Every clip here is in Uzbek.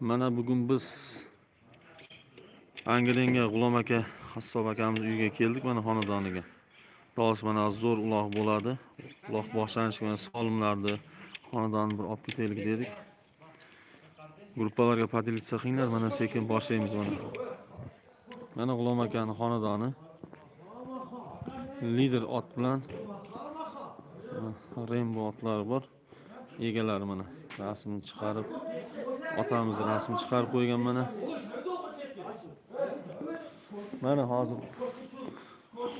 Mana bugun biz angilenga G'ulom aka, Hassob akamiz uyiga keldik mana xonadoniga. xudosi mana zo'r uloq bo'ladi. Uloq boshlanishi mana solimlarni xonadonni bir olib ketaylik dedik. Gruppalarga поделиться qilinglar, mana sekin boshlaymiz mana. Mana G'ulom akani xonadoni. Lider ot bilan Rainbow otlari bor. Egalari mana rasmini chiqarib otamizni rasmini chiqarib qo'ygan mana. Mana hozir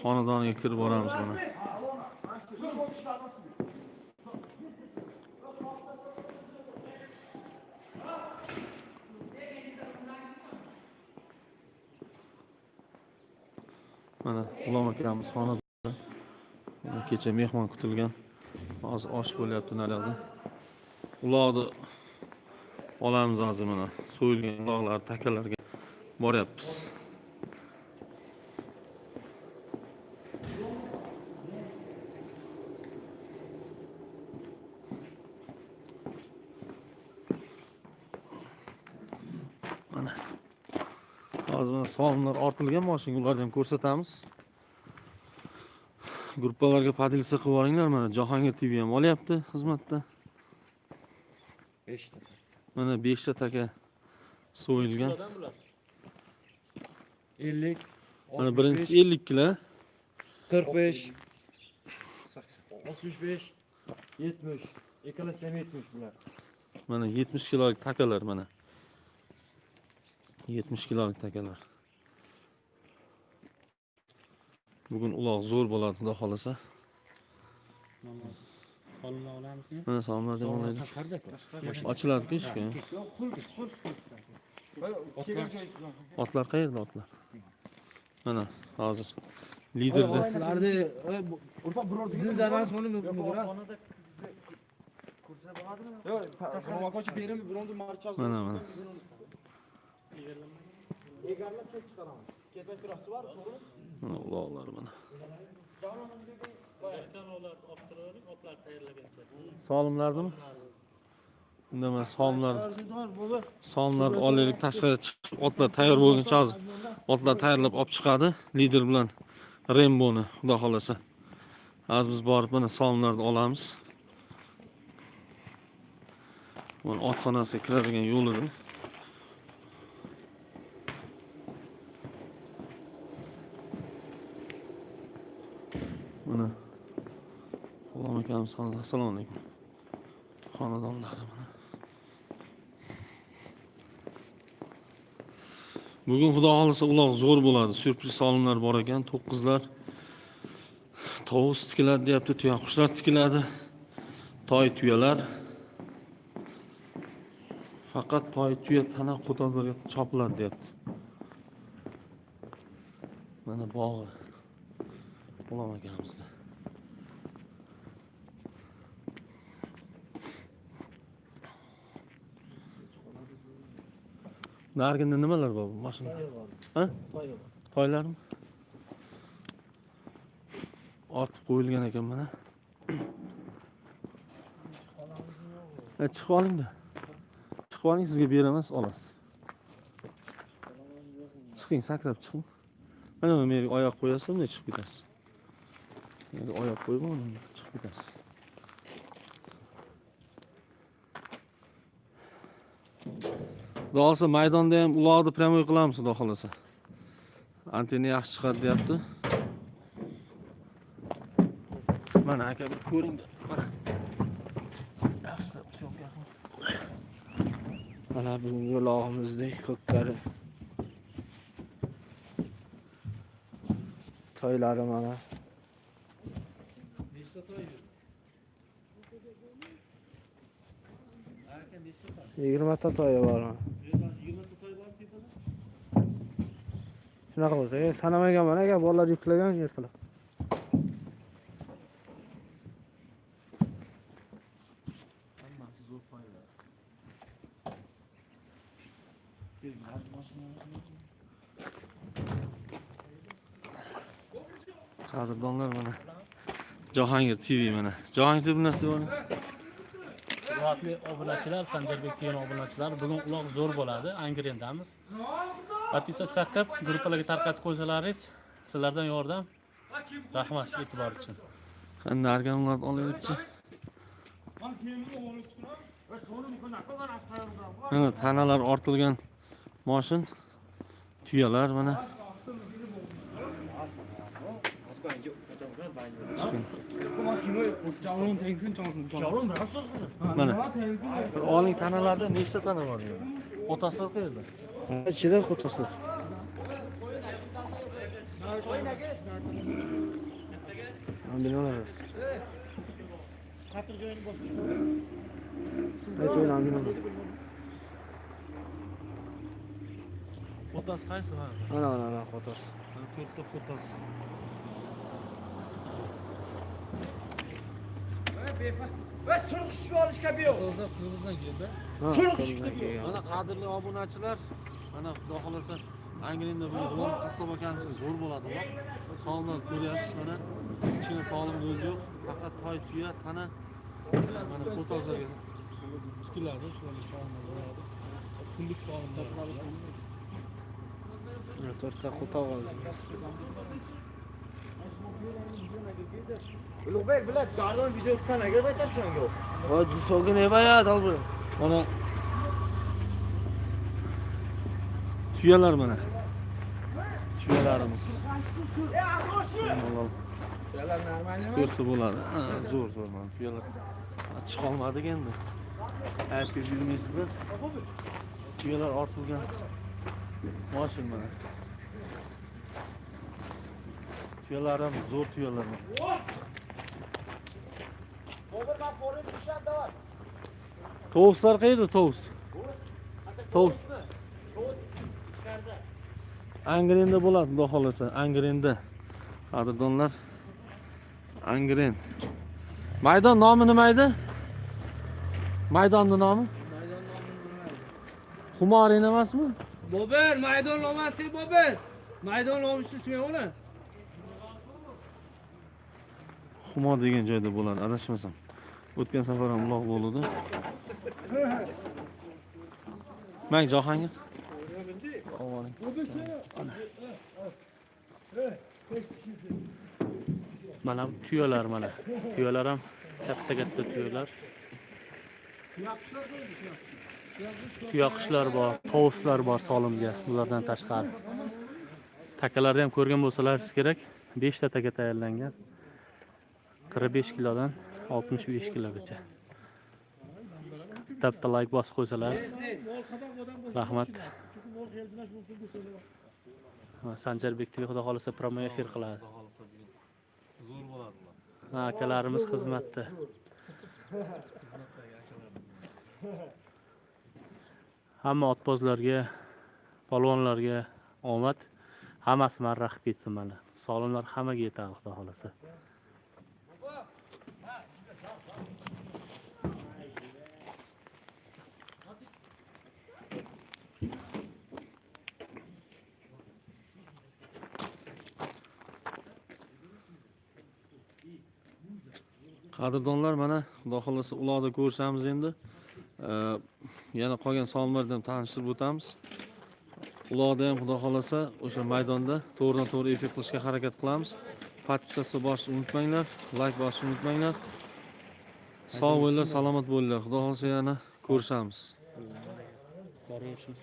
xonadoniga kirib boramiz mana. Mana G'ulom akamiz xonada kecha mehmon kutilgan. Hozir osh bo'lyapti naryoqda. Uloqni olamiz hozir mana. So'yilgan uloqlar takalarga boryapmiz. Mana. Hozir mana somlar ortilgan moshinga ularni ham ko'rsatamiz. Gruppalarga podilsa qilib olinglar mana Jahongir TV ham olyapti xizmatda. 5. Mana 5 ta taka so'yilgan. 50 Mana birinchisi 50 kilo. 45 65 70 Ikkalasi ham 70 bular. Mana 70 kilolik takalar mana. 70 kilolik takalar. Bugun uloq zo'r bo'ladi, xudo xolasa. Solimni olamizmi? Mana salomlar deb olaylik. Tashqarida Ochiladi ishga. Otlar qayerda otlar? Mana hozir liderda Otlarni bizning zarar soni Romakochi berim bironta marchaz. mana mana. Egarlab ket chiqaraman. Ketma kurasi bor, to'g'ri? Mana uloqlar mana. Otlar tayyorlagancha. Solimlarnimi? Unda mana solimlar sonlarni olaylik tashqariga chiqib otlar tayyor bo'lguncha hozir otlar tayyorlab olib chiqadi lider bilan Remboni xudo xolasa hozir biz borib mana sonlarni olamiz mana otxonasiga kiradigan yo'lida mana G'ulom akamiz assalomu alaykum xonadonlari mana Bugun xudo xohlasa uloq zo'r bo'ladi. Syurpriz solimlar bor ekan, to'qqizlar. Tovus tikiladi deyapti, tuyaqushlar tikiladi. Toy tuyalar. Faqat toy tuya tana qo'tozlarga chopiladi deyapti. Mana bog'i. G'ulom akamizni Narginda nimalar bor bu mashina? Ha? Toylarmi? Ortib qo'yilgan ekan mana. Ha, chiqib oling-da. Chiqib oling, sizga beraman, olasiz. Chiqing, sakrab chiqing. Mana bu menga oyoq qo'yasiz, bunday chiqib ketasiz. Oyoq bunday chiqib ketasiz. Xudo maydonda ham uloqni pryamoy qilamiz, xudo xolasa. Antenna yaxshi chiqadi deyapti. Mana aka bir ko'ring. Mana. Mana bugungi ulog'imizdek ko'kkari. Toylari mana. Nechta toy? Aka nechta toy? 20 ta toyi bormi? 20 ta toy bor tepada? Shunaqa bo'lsa, e, sanamaganman aka, bolalar yuklagan ertalab. Hammasi zo'r toylar. Qadrdonlar mana. Jahongir TV mana. Jahongir TV nasib bor? hurmatli obunachilar sanjarbek TV obunachilar bugun uloq zo'r bo'ladi angrendamiz podpisatsiya qilib gruppalarga tarqatib qo'ysalaringiz sizlardan yordam rahmat e'tibor uchun. Qanday argamlarni olaylikchi mana tanalar ortilgan moshin tuyalar mana. Mana. Bir oling tanalarda nechta tana bor? Otasilar qayerda ichida qo'tasiz binolar binolar otasi qaysi mana? Ana ana qo'tasi to'rtta otasi mana qadrli obunachilar mana xudo xohlasa angrenda bugun g'ulom qassob akamizga zo'r bo'ladi uloq sonlar ko'ryapsiz mana kichkina solimni o'zi yo'q faqat toy tuya tana mana qo'tozlarga tikiladi shularga solimlar bo'ladi kunlik solimlar to'rtta qo'tog ulug'bek bilan jardon video tanaga qaytarsan yo'q voy dusovga ne bayat albir mana tuyalar mana tuyalarimiz Malol ko'rsa bo'ladi Ha, zo'r zo'r mana tuyalar Ha, chiqolmadik endi aytib yurmaysizlar tuyalar ortilgan moshin mana tuyalarimiz zo'r tuyalar mana. tovuslar qayerda tovus tovus angrenda bo'ladi xudo xohlasa angrenda. Qadrdonlar angren. Maydon nomi nima edi? Maydonni nomi? Xumorin emasmi? Bober, maydon olmasi Bober. Maydon ola. humo degan joyda bo'ladi adashmasam. O'tgan safar ham uloq bo'ldi mang johangir ovoring mana bu tuyalar mana. Tuyalar ham katta katta tuyalar. Tuyaqushlar bor tovuslar bor solimga ulardan tashqari. Takalarni ham ko'rgan bo'lsalaringiz kerak. 5 ta taka tayyorlangan. qirq besh kilodan oltmish besh kilogacha. Bitta bitta like bosib qo'ysalaringiz rahmat. Sanjarbek tv xudo xohlasa promo efir qiladi. Zo'r bo'ladi Ha, akalarimiz xizmatda. Hamma otbozlarga polvonlarga omad. Hammasi marra ketsin mana. Solimlar hammaga yetadi xudo xohlasa. Qadrdonlar mana xudo xohlasa uloqda ko'rishamiz endi. Yana qolgan sonlarni ham tanishtirib o'tamiz. Uloqda ham xudo xohlasa o'sha maydonda to'g'ridan to'g'ri efir qilishga harakat qilamiz. Podpisatsiya bosishni unutmanglar layk bosishni unutmanglar. Sog' bo'linglar salomat bo'linglar. Xudo xohlasa yana ko'rishamiz.